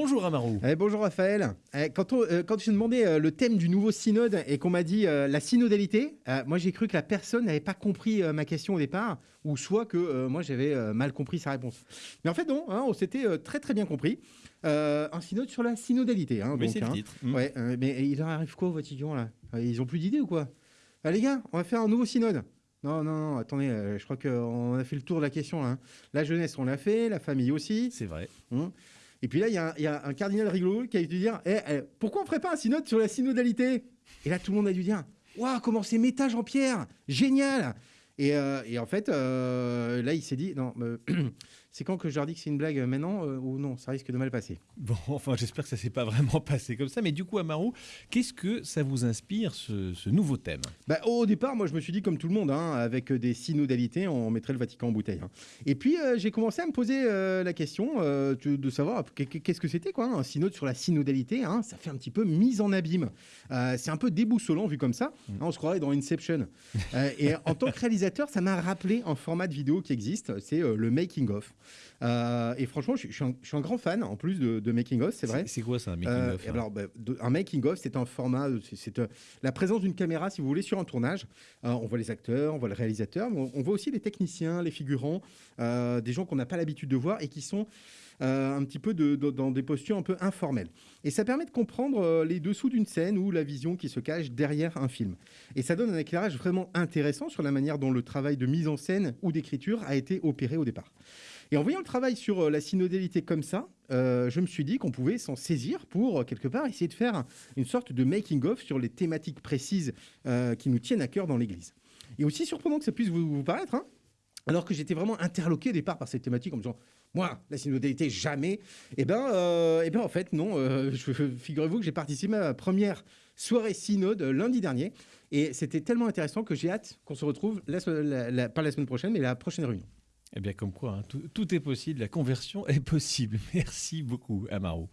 Bonjour Amarou. Eh, bonjour Raphaël. Eh, quand, on, euh, quand je demandais euh, le thème du nouveau synode et qu'on m'a dit euh, la synodalité, euh, moi j'ai cru que la personne n'avait pas compris ma question au départ, ou soit que moi j'avais mal compris sa réponse. Mais en fait non, hein, on s'était très très bien compris. Un synode sur la synodalité. Hein, Oui, c'est le hein. titre. Mm. Ouais, mais il leur arrive quoi au Vatican là? Ils ont plus d'idées ou quoi? Ah, Les gars, on va faire un nouveau synode. Non, non, non, attendez, euh, je crois qu'on a fait le tour de la question là. hein. La jeunesse, on l'a fait, la famille aussi. C'est vrai. Et puis là, il y, a un- cardinal rigolo qui a dû dire Eh, eh, Pourquoi on ferait pas un synode sur la synodalité? Et là, tout le monde a dû dire Waouh, comment c'est méta Jean-Pierre! Génial! Et, euh, en fait, euh, là, il s'est dit Non, c'est quand que je leur dis que c'est une blague euh, maintenant euh, ou non Ça risque de mal passer? Bon, enfin, j'espère que ça s'est pas vraiment passé comme ça. Mais du coup, Amarou, qu'est-ce que ça vous inspire, ce, ce nouveau thème? Bah, au départ, moi, je me suis dit, comme tout le monde, hein, avec des synodalités, on mettrait le Vatican en bouteille. hein. Et puis, euh, j'ai commencé à me poser euh, la question euh, de, savoir qu'est- qu'est-ce que c'était, quoi, un synode sur la synodalité. hein. ça fait un petit peu mise en abîme. Euh, c'est un peu déboussolant vu comme ça. Hein, on se croirait dans Inception. Euh, et en tant que réalisateur, ça m'a rappelé un format de vidéo qui existe, c'est euh, le making of. Euh, et franchement, je, je suis un, je suis un grand fan, en plus de, de making of, c'est vrai. C'est quoi ça, un making Euh, of hein? alors, bah, de- un making of, c'est un format, euh, c'est- la présence d'une caméra, si vous voulez, sur un tournage. Euh, on voit les acteurs, on voit le réalisateur, mais on, on voit aussi les techniciens, les figurants, des gens qu'on n'a pas l'habitude de voir et qui sont euh, un petit peu de- de- dans des postures un peu informelles. Et ça permet de comprendre euh, les dessous d'une scène ou la vision qui se cache derrière un film. Et ça donne un éclairage vraiment intéressant sur la manière dont le travail de mise en scène ou d'écriture a été opéré au départ. Et en voyant le travail sur euh, la synodalité comme ça, euh, je me suis dit qu'on pouvait s'en saisir pour, euh, quelque part, essayer de faire une sorte de making-of sur les thématiques précises qui nous tiennent à cœur dans l'Église. Et aussi surprenant que ça puisse vous, paraître, hein, alors que j'étais vraiment interloqué au départ par cette thématique en me disant, moi, la synodalité, jamais. Ben, euh, eh ben en fait, non. euh, Figurez-vous que j'ai participé à ma première soirée synode lundi dernier. Et c'était tellement intéressant que j'ai hâte qu'on se retrouve, la- pas la semaine prochaine, mais la prochaine réunion. Eh bien, comme quoi, hein, tout, est possible, la conversion est possible. Merci beaucoup, Amarou.